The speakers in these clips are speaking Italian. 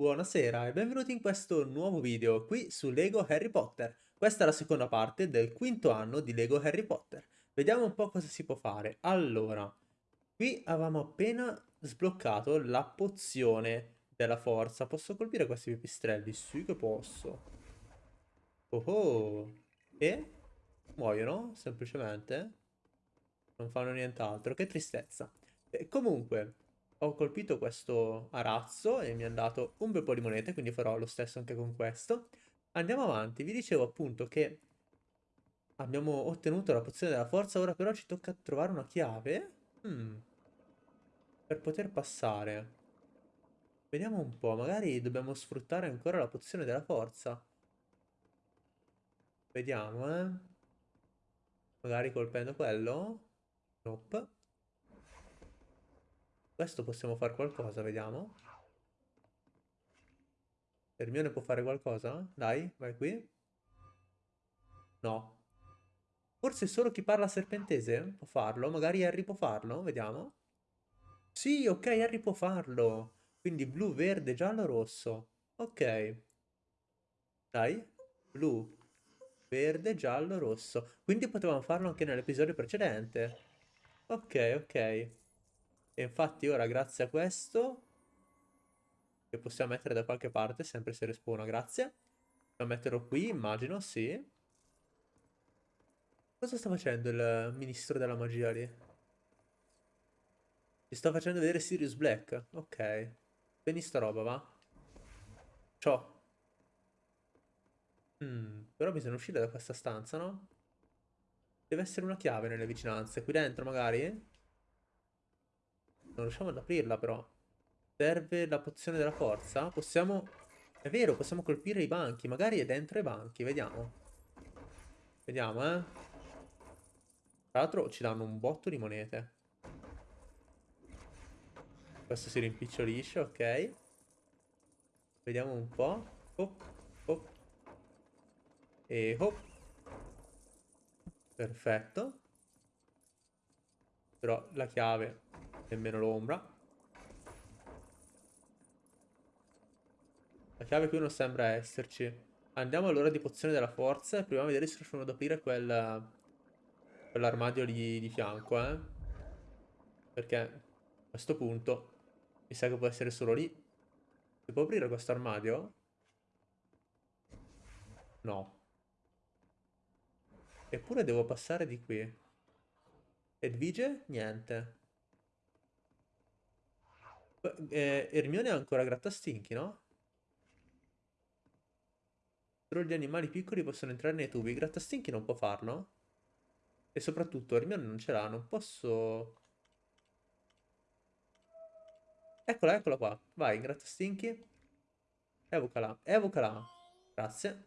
Buonasera e benvenuti in questo nuovo video qui su Lego Harry Potter. Questa è la seconda parte del quinto anno di Lego Harry Potter. Vediamo un po' cosa si può fare. Allora, qui avevamo appena sbloccato la pozione della forza. Posso colpire questi pipistrelli? Sì che posso. Oh oh. E muoiono, semplicemente. Non fanno nient'altro. Che tristezza. E comunque, ho colpito questo arazzo e mi ha dato un bel po' di monete, quindi farò lo stesso anche con questo. Andiamo avanti, vi dicevo appunto che abbiamo ottenuto la pozione della forza, ora però ci tocca trovare una chiave hmm. per poter passare. Vediamo un po', magari dobbiamo sfruttare ancora la pozione della forza. Vediamo, eh. Magari colpendo quello? Nope. Questo possiamo fare qualcosa, vediamo. Hermione può fare qualcosa? Dai, vai qui. No. Forse solo chi parla serpentese può farlo. Magari Harry può farlo, vediamo. Sì, ok, Harry può farlo. Quindi blu, verde, giallo, rosso. Ok. Dai. Blu, verde, giallo, rosso. Quindi potevamo farlo anche nell'episodio precedente. Ok, ok. E infatti ora grazie a questo, che possiamo mettere da qualche parte, sempre se respawna, grazie. Lo metterò qui, immagino, sì. Cosa sta facendo il ministro della magia lì? Ci sta facendo vedere Sirius Black. Ok. Prendi sta roba, va. Ciao. Hmm, però bisogna uscire da questa stanza, no? Deve essere una chiave nelle vicinanze. Qui dentro, magari? Non riusciamo ad aprirla però. Serve la pozione della forza? Possiamo... È vero, possiamo colpire i banchi. Magari è dentro i banchi, vediamo. Vediamo, eh. Tra l'altro ci danno un botto di monete. Questo si rimpicciolisce, ok. Vediamo un po'. Hop, hop. E hop. Perfetto. Però la chiave nemmeno l'ombra. La chiave qui non sembra esserci. Andiamo allora di pozione della forza e proviamo a vedere se riusciamo ad aprire quel, quell'armadio lì di fianco, eh. Perché a questo punto mi sa che può essere solo lì. Si può aprire questo armadio? No. Eppure devo passare di qui. Edvige? Niente. Eh, Hermione ha ancora grattastinchi, no? Solo gli animali piccoli possono entrare nei tubi. Grattastinchi non può farlo? E soprattutto Hermione non ce l'ha, non posso... Eccola, eccola qua. Vai, grattastinchi. Evocala, evocala. Grazie.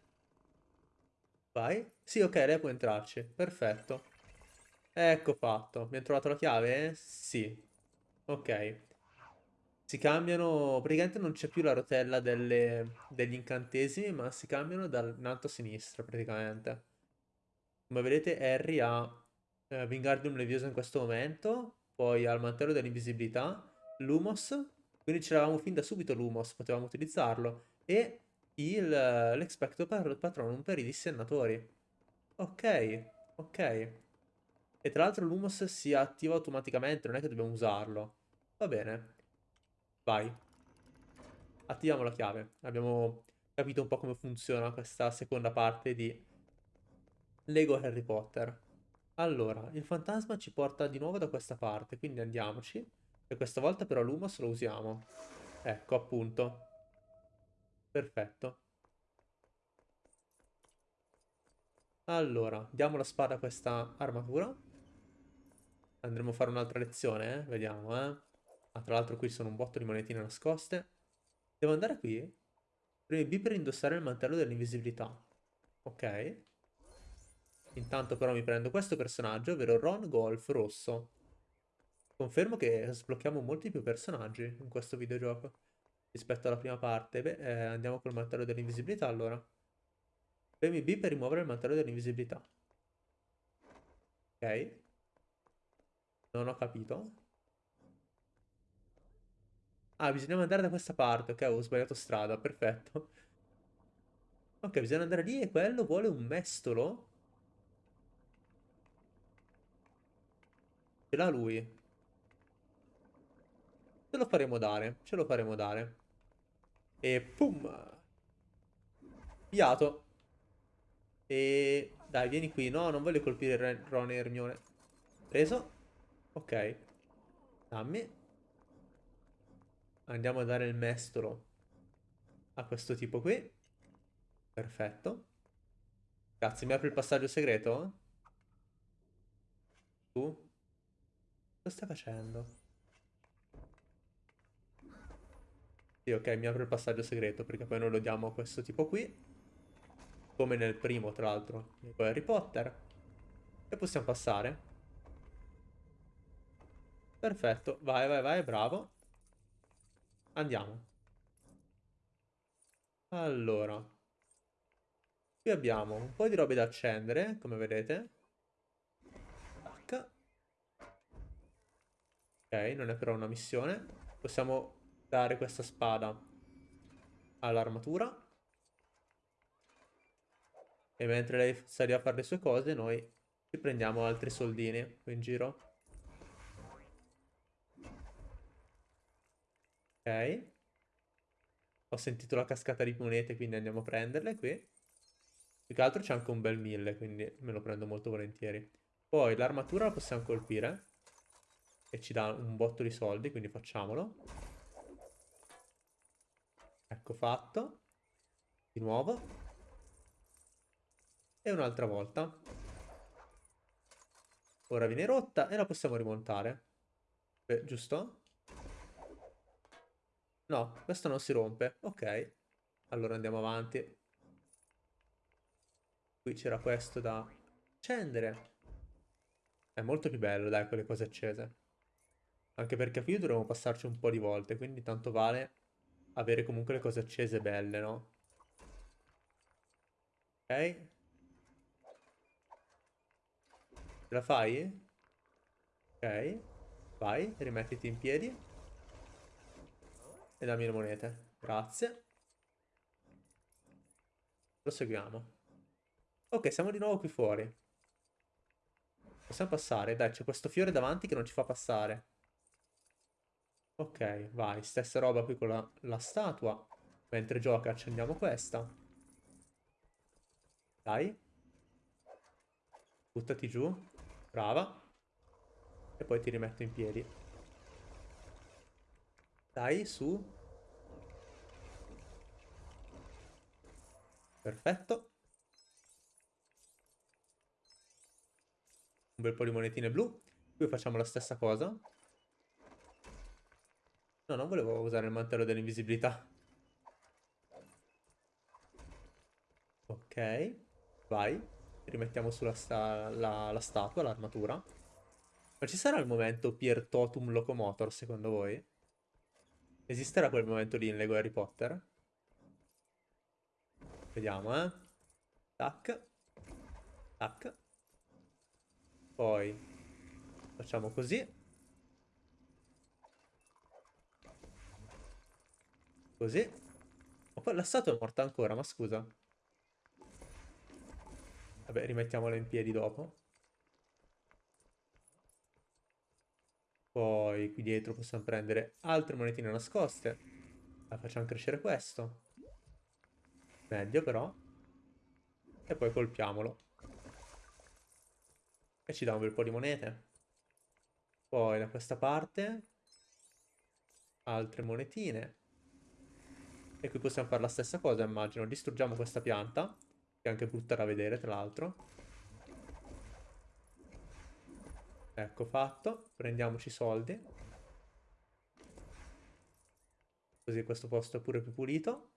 Vai. Sì, ok, lei può entrarci. Perfetto. Ecco fatto. Mi ha trovato la chiave? Sì. Ok. Si cambiano, praticamente non c'è più la rotella delle, degli incantesimi, ma si cambiano dal in alto a sinistra praticamente. Come vedete Harry ha eh, Wingardium Leviosa in questo momento, poi ha il mantello dell'invisibilità, Lumos, quindi ce l'avevamo fin da subito Lumos, potevamo utilizzarlo, e l'Expecto Patronum per i dissennatori. Ok, ok. E tra l'altro Lumos si attiva automaticamente, non è che dobbiamo usarlo. Va bene. Vai. Attiviamo la chiave. Abbiamo capito un po' come funziona questa seconda parte di Lego Harry Potter. Allora, il fantasma ci porta di nuovo da questa parte, quindi andiamoci. E questa volta però l'Humos lo usiamo. Ecco, appunto. Perfetto. Allora, diamo la spada a questa armatura. Andremo a fare un'altra lezione, eh? Vediamo, eh. Ah, tra l'altro qui sono un botto di monetine nascoste. Devo andare qui? Premi B per indossare il mantello dell'invisibilità. Ok. Intanto però mi prendo questo personaggio, ovvero Ron Golf rosso. Confermo che sblocchiamo molti più personaggi in questo videogioco rispetto alla prima parte. Beh, eh, andiamo col mantello dell'invisibilità allora. Premi B per rimuovere il mantello dell'invisibilità. Ok. Non ho capito. Ah, bisogna andare da questa parte. Ok, ho sbagliato strada. Perfetto. Ok, bisogna andare lì e quello vuole un mestolo. Ce l'ha lui. Ce lo faremo dare. Ce lo faremo dare. E pum. Piato. E... Dai, vieni qui. No, non voglio colpire Ron e Hermione. Preso. Ok. Dammi. Andiamo a dare il mestolo a questo tipo qui. Perfetto. Cazzo, mi apri il passaggio segreto? Tu? Cosa stai facendo? Sì, ok, mi apre il passaggio segreto perché poi noi lo diamo a questo tipo qui. Come nel primo, tra l'altro, di Harry Potter. E possiamo passare. Perfetto, vai, vai, vai, bravo. Andiamo. Allora. Qui abbiamo un po' di robe da accendere, come vedete. Ok, non è però una missione. Possiamo dare questa spada all'armatura. E mentre lei sta lì a fare le sue cose, noi ci prendiamo altri soldini qui in giro. Ok. Ho sentito la cascata di monete, quindi andiamo a prenderle qui. Più che altro c'è anche un bel mille, quindi me lo prendo molto volentieri. Poi l'armatura la possiamo colpire. E ci dà un botto di soldi, quindi facciamolo. Ecco fatto. Di nuovo. E un'altra volta. Ora viene rotta e la possiamo rimontare. Beh, giusto? No, questo non si rompe. Ok. Allora andiamo avanti. Qui c'era questo da accendere. È molto più bello, dai, con le cose accese. Anche perché qui dovremo passarci un po' di volte, quindi tanto vale avere comunque le cose accese belle, no? Ok. Ce la fai? Ok. Vai, rimettiti in piedi. E dammi le monete. Grazie. Proseguiamo. Ok, siamo di nuovo qui fuori. Possiamo passare. Dai, c'è questo fiore davanti che non ci fa passare. Ok, vai. Stessa roba qui con la, la statua. Mentre gioca accendiamo questa. Dai. Buttati giù. Brava. E poi ti rimetto in piedi. Dai, su. Perfetto. Un bel po' di monetine blu. Qui facciamo la stessa cosa. No, non volevo usare il mantello dell'invisibilità. Ok. Vai rimettiamo sulla sta la, la statua, l'armatura. Ma ci sarà il momento Pier Totum Locomotor, secondo voi? Esisterà quel momento lì in Lego Harry Potter? Vediamo, eh. Tac. Tac. Poi facciamo così. Così. Ma poi la statua è morta ancora, ma scusa. Vabbè, rimettiamola in piedi dopo. Poi qui dietro possiamo prendere altre monetine nascoste. La facciamo crescere questo. Meglio però. E poi colpiamolo. E ci dà un bel po' di monete. Poi da questa parte. Altre monetine. E qui possiamo fare la stessa cosa, immagino. Distruggiamo questa pianta. Che è anche brutta da vedere, tra l'altro. Ecco fatto. Prendiamoci i soldi. Così questo posto è pure più pulito.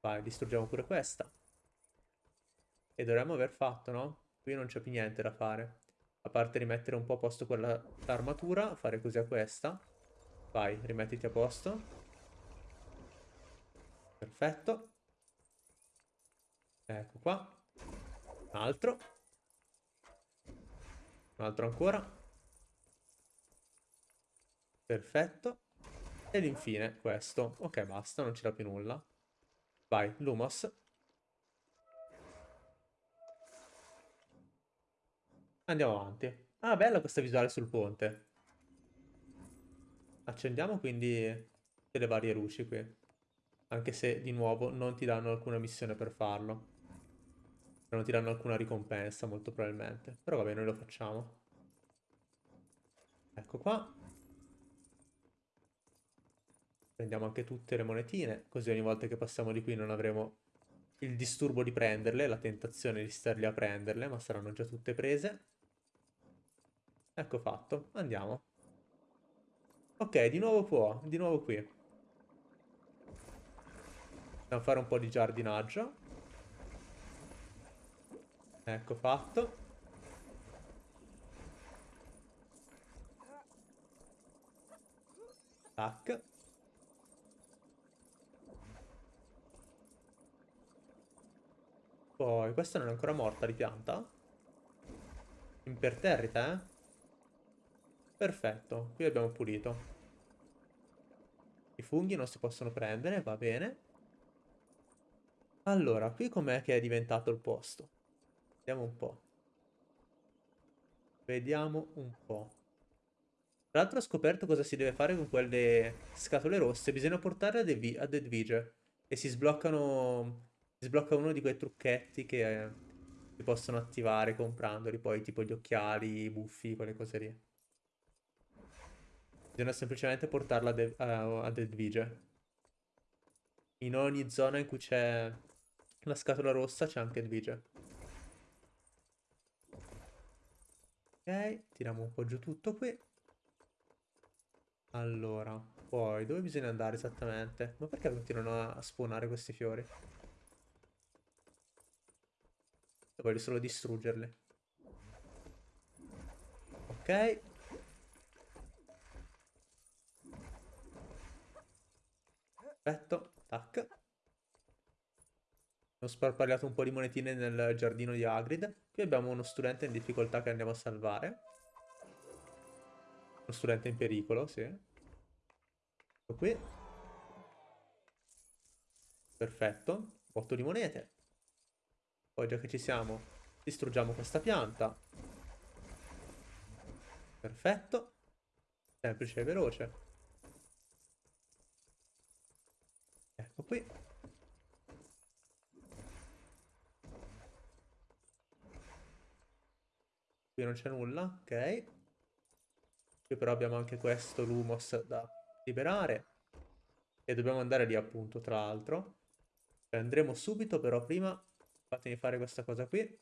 Vai, distruggiamo pure questa. E dovremmo aver fatto, no? Qui non c'è più niente da fare. A parte rimettere un po' a posto quella armatura, fare così a questa. Vai, rimettiti a posto. Perfetto. Ecco qua. Un altro. Un altro ancora. Perfetto. Ed infine questo. Ok, basta, non dà più nulla. Vai, Lumos. Andiamo avanti. Ah, bella questa visuale sul ponte. Accendiamo quindi delle varie luci qui. Anche se, di nuovo, non ti danno alcuna missione per farlo. Non ti danno alcuna ricompensa, molto probabilmente. Però vabbè, noi lo facciamo. Ecco qua. Prendiamo anche tutte le monetine, così ogni volta che passiamo di qui non avremo il disturbo di prenderle, la tentazione di starli a prenderle, ma saranno già tutte prese. Ecco fatto, andiamo. Ok, di nuovo può, di nuovo qui. Dobbiamo fare un po' di giardinaggio. Ecco fatto. Tac. Poi, questa non è ancora morta di pianta? Imperterrita, eh? Perfetto, qui abbiamo pulito. I funghi non si possono prendere, va bene. Allora, qui com'è che è diventato il posto? Vediamo un po'. Vediamo un po'. Tra l'altro ho scoperto cosa si deve fare con quelle scatole rosse. Bisogna portarle a, Deadvige. E si sbloccano... Sblocca uno di quei trucchetti che eh, si possono attivare comprandoli. Poi tipo gli occhiali, i buffi, quelle cose lì. Bisogna semplicemente portarla a, De a Deadvige. In ogni zona in cui c'è la scatola rossa c'è anche Edvige. Ok, tiriamo un po' giù tutto qui. Allora, poi dove bisogna andare esattamente? Ma perché continuano a spawnare questi fiori? Voglio solo distruggerli. Ok. Perfetto, tac. Ho sparpagliato un po' di monetine nel giardino di Hagrid. Qui abbiamo uno studente in difficoltà che andiamo a salvare. Uno studente in pericolo, sì. Ecco qui. Perfetto. 8 di monete. Poi già che ci siamo, distruggiamo questa pianta. Perfetto. Semplice e veloce. Ecco qui. Qui non c'è nulla, ok. Qui però abbiamo anche questo Lumos da liberare. E dobbiamo andare lì appunto, tra l'altro. Andremo subito, però prima fatemi fare questa cosa qui.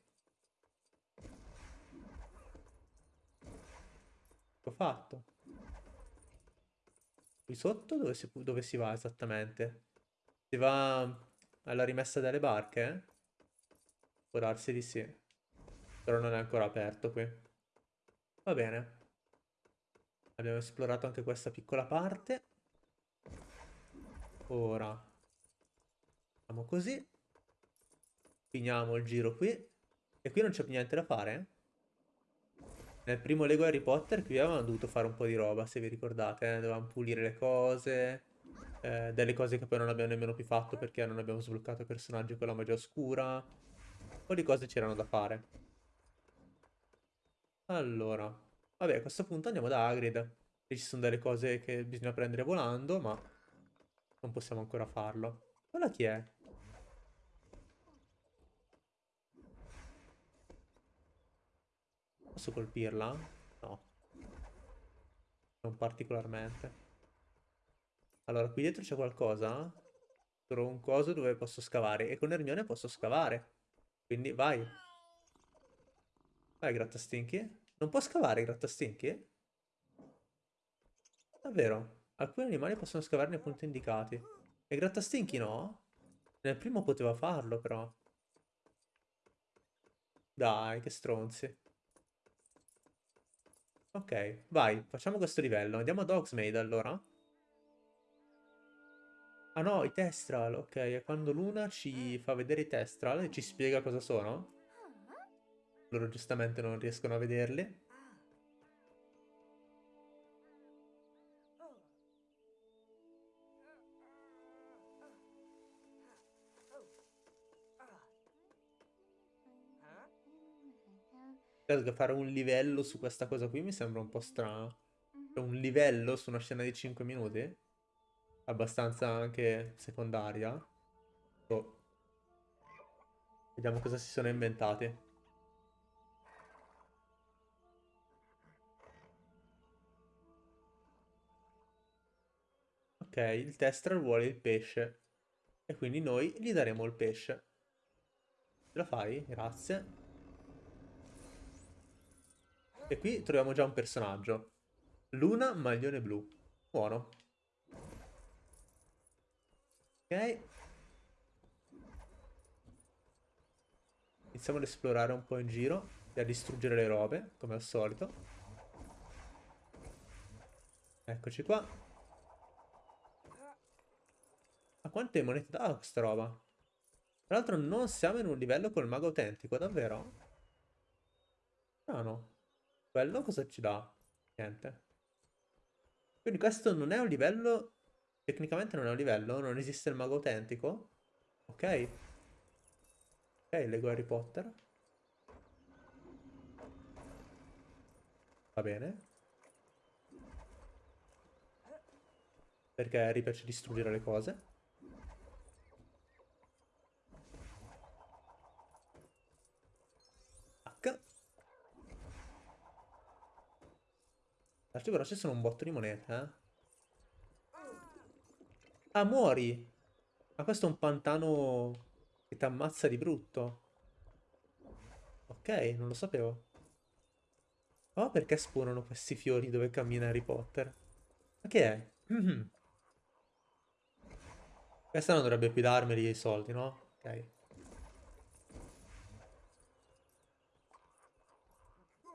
Ho fatto. Qui sotto dove si, dove si va esattamente? Si va alla rimessa delle barche? Eh? Può darsi di sì. Però non è ancora aperto qui. Va bene. Abbiamo esplorato anche questa piccola parte. Ora. Facciamo così. Finiamo il giro qui. E qui non c'è più niente da fare. Eh? Nel primo Lego Harry Potter qui avevamo dovuto fare un po' di roba, se vi ricordate. Eh? Dovevamo pulire le cose. Eh, delle cose che poi non abbiamo nemmeno più fatto perché non abbiamo sbloccato personaggi con la magia oscura. Un po' di cose c'erano da fare. Allora, vabbè, a questo punto andiamo da Hagrid. E ci sono delle cose che bisogna prendere volando, ma non possiamo ancora farlo. Quella chi è? Posso colpirla? No. Non particolarmente. Allora, qui dietro c'è qualcosa? Trovo un coso dove posso scavare. E con Hermione posso scavare. Quindi vai. Vai, grattastinchi. Non può scavare grattastinchi? Davvero? Alcuni animali possono scavare nei punti indicati. E grattastinchi no? Nel primo poteva farlo, però. Dai, che stronzi. Ok, vai, facciamo questo livello. Andiamo ad Hogsmeade, allora. Ah no, i Testral, ok. E quando Luna ci fa vedere i Testral e ci spiega cosa sono? Loro giustamente non riescono a vederli. Che fare un livello su questa cosa qui mi sembra un po' strano. Cioè, un livello su una scena di 5 minuti? Abbastanza anche secondaria. Boh. Vediamo cosa si sono inventati. Ok, il tester vuole il pesce. E quindi noi gli daremo il pesce. Ce la fai? Grazie. E qui troviamo già un personaggio. Luna, maglione blu. Buono. Ok. Iniziamo ad esplorare un po' in giro e a distruggere le robe, come al solito. Eccoci qua. Ma quante monete dà questa roba? Tra l'altro non siamo in un livello col mago autentico, davvero? Ah. Quello cosa ci dà? Niente. Quindi questo non è un livello... Tecnicamente non è un livello? Non esiste il mago autentico? Ok. Ok, leggo Harry Potter. Va bene. Perché Harry piace distruggere le cose. H. L'altro però ci sono un botto di monete, eh. Ah, muori! Ma questo è un pantano che ti ammazza di brutto. Ok, non lo sapevo. Oh, perché spawnano questi fiori dove cammina Harry Potter? Ma che è? Mm-hmm. Questa non dovrebbe più darmeli i soldi, no? Ok.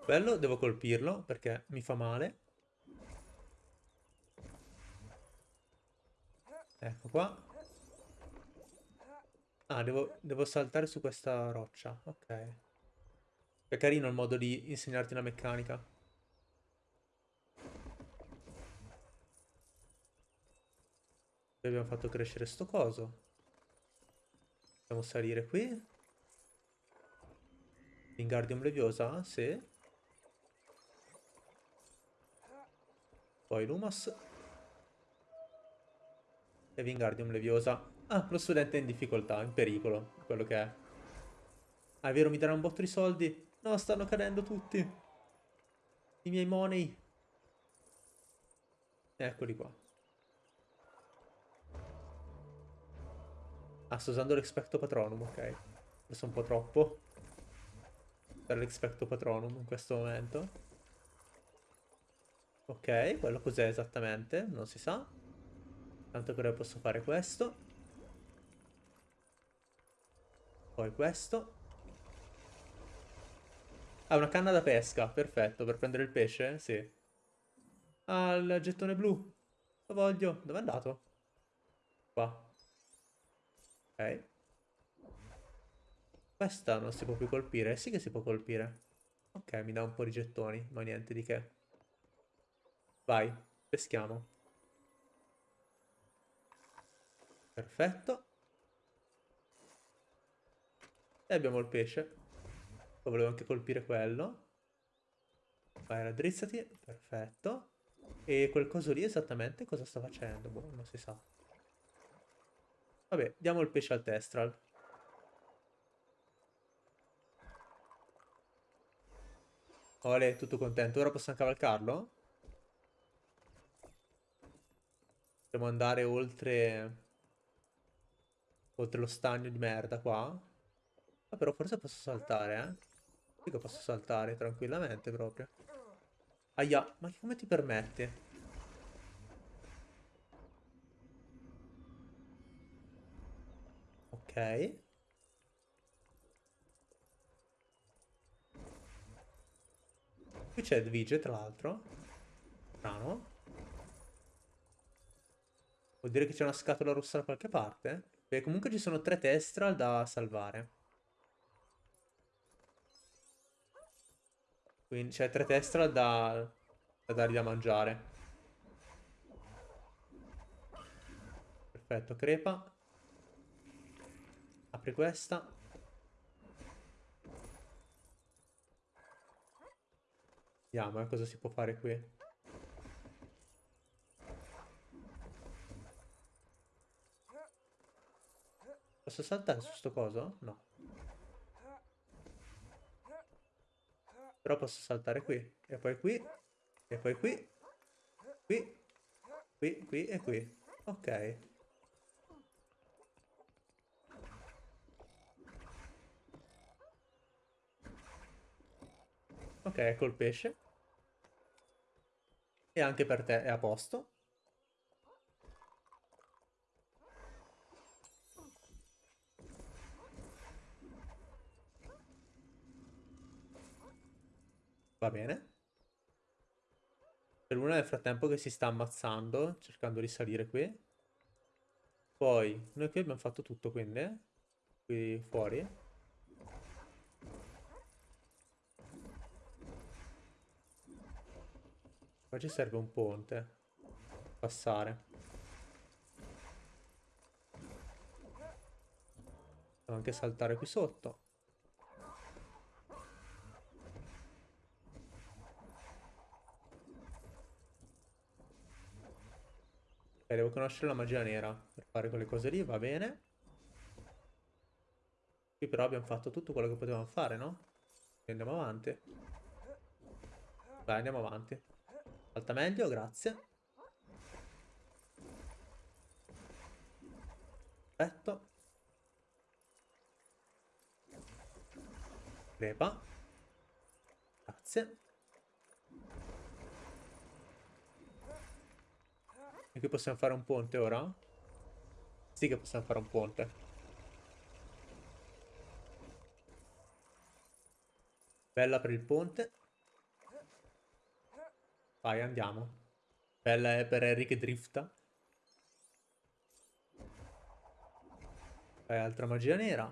Quello devo colpirlo perché mi fa male. Ecco qua. Ah, devo, devo saltare su questa roccia. Ok. È carino il modo di insegnarti la meccanica. Abbiamo fatto crescere sto coso. Possiamo salire qui. Wingardium Leviosa? Sì. Poi Lumos. E Wingardium Leviosa. Ah, lo studente è in difficoltà, in pericolo, quello che è. Ah, è vero, mi darà un botto di soldi. No, stanno cadendo tutti. I miei money. Eccoli qua. Ah, sto usando l'Expecto Patronum, ok. È un po' troppo. Per l'Expecto Patronum in questo momento. Ok, quello cos'è esattamente? Non si sa. Tanto però posso fare questo. Poi questo. Ah, una canna da pesca. Perfetto, per prendere il pesce? Sì. Ah, il gettone blu. Lo voglio. Dove è andato? Qua. Ok. Questa non si può più colpire. Sì che si può colpire. Ok, mi dà un po' di gettoni, ma niente di che. Vai, peschiamo. Perfetto. E abbiamo il pesce. Poi volevo anche colpire quello. Vai, raddrizzati. Perfetto. E quel coso lì esattamente cosa sta facendo? Boh, non si sa. Vabbè, diamo il pesce al testral. Ole, tutto contento. Ora possiamo cavalcarlo? Dobbiamo andare oltre... Oltre lo stagno di merda qua. Ah, però forse posso saltare, eh. Dico posso saltare tranquillamente proprio. Aia, ma come ti permetti? Ok. Qui c'è Edvige, tra l'altro. Strano. Vuol dire che c'è una scatola rossa da qualche parte? Beh, comunque ci sono tre testral da salvare. Quindi c'è tre testral da, da dargli da mangiare. Perfetto, crepa. Apri questa. Vediamo eh, cosa si può fare qui. Posso saltare su sto coso? No. Però posso saltare qui. E poi qui. E poi qui. Qui. Qui, qui e qui. Ok. Ok, il pesce. E anche per te è a posto. Va bene. C'è Luna nel frattempo che si sta ammazzando, cercando di salire qui. Poi, noi qui abbiamo fatto tutto, quindi. Qui fuori. Qua ci serve un ponte. Passare. Devo anche saltare qui sotto. Ok, devo conoscere la magia nera per fare quelle cose lì, va bene. Qui però abbiamo fatto tutto quello che potevamo fare, no? Quindi andiamo avanti. Vai, andiamo avanti. Alta meglio, grazie. Perfetto. Crepa. Grazie. E qui possiamo fare un ponte ora? Sì che possiamo fare un ponte. Bella per il ponte. Vai, andiamo. Bella è per Eric drifta. Vai, altra magia nera.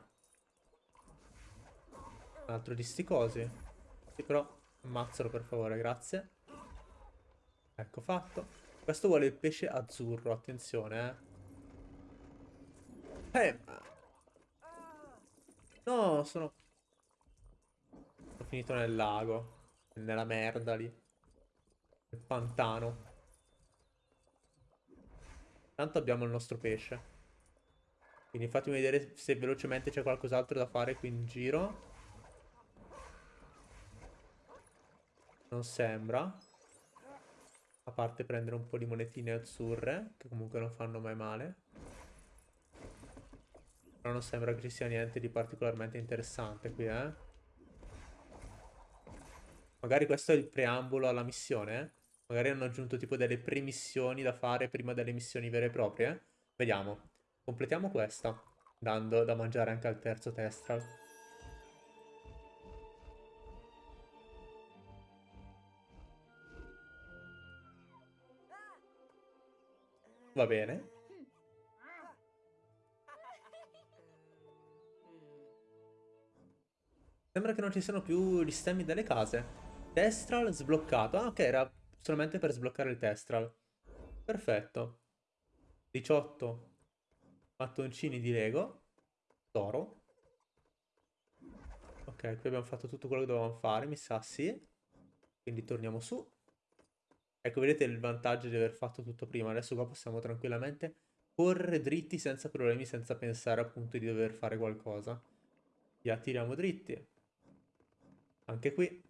Un altro di sti cosi. Sì, però ammazzalo per favore, grazie. Ecco fatto. Questo vuole il pesce azzurro, attenzione, eh. Eh, No, sono... Sono finito nel lago. Nella merda lì. Nel pantano. Tanto abbiamo il nostro pesce. Quindi fatemi vedere se velocemente c'è qualcos'altro da fare qui in giro. Non sembra. A parte prendere un po' di monetine azzurre, che comunque non fanno mai male. Però non sembra che ci sia niente di particolarmente interessante qui, eh. Magari questo è il preambolo alla missione, eh. Magari hanno aggiunto tipo delle premissioni da fare prima delle missioni vere e proprie. Vediamo. Completiamo questa, dando da mangiare anche al terzo testral. Va bene. Sembra che non ci siano più gli stemmi delle case. Testral sbloccato. Ah, ok, era solamente per sbloccare il Testral. Perfetto. 18 mattoncini di Lego. Toro. Ok, qui abbiamo fatto tutto quello che dovevamo fare, mi sa sì. Quindi torniamo su. Ecco, vedete il vantaggio di aver fatto tutto prima. Adesso qua possiamo tranquillamente correre dritti senza problemi, senza pensare appunto di dover fare qualcosa. Li attiriamo dritti. Anche qui.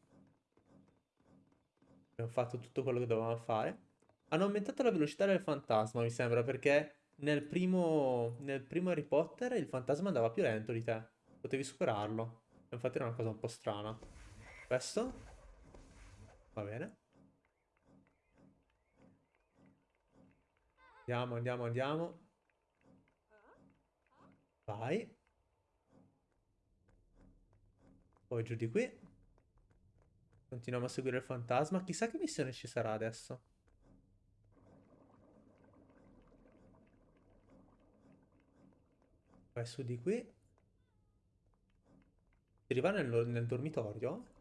Abbiamo fatto tutto quello che dovevamo fare. Hanno aumentato la velocità del fantasma, mi sembra, perché nel primo, nel primo Harry Potter il fantasma andava più lento di te. Potevi superarlo. Infatti era una cosa un po' strana. Questo? Va bene. Andiamo, andiamo, andiamo. Vai. Poi giù di qui. Continuiamo a seguire il fantasma. Chissà che missione ci sarà adesso. Vai su di qui. Si arriva nel, nel dormitorio?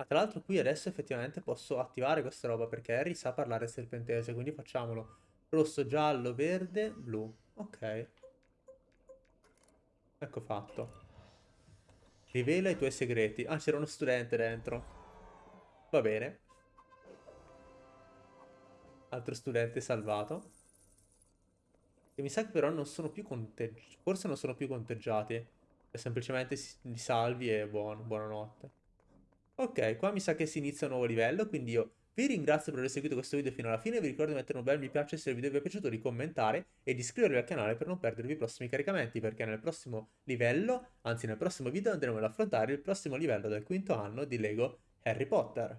Ah, tra l'altro qui adesso effettivamente posso attivare questa roba perché Harry sa parlare serpentese, quindi facciamolo. Rosso, giallo, verde, blu. Ok. Ecco fatto. Rivela i tuoi segreti. Ah, c'era uno studente dentro. Va bene. Altro studente salvato. E mi sa che però non sono più conteggiati. Forse non sono più conteggiati. E semplicemente li salvi e buono, buonanotte. Ok, qua mi sa che si inizia un nuovo livello, quindi io vi ringrazio per aver seguito questo video fino alla fine, vi ricordo di mettere un bel mi piace se il video vi è piaciuto, di commentare e di iscrivervi al canale per non perdervi i prossimi caricamenti, perché nel prossimo livello, anzi nel prossimo video andremo ad affrontare il prossimo livello del quinto anno di Lego Harry Potter.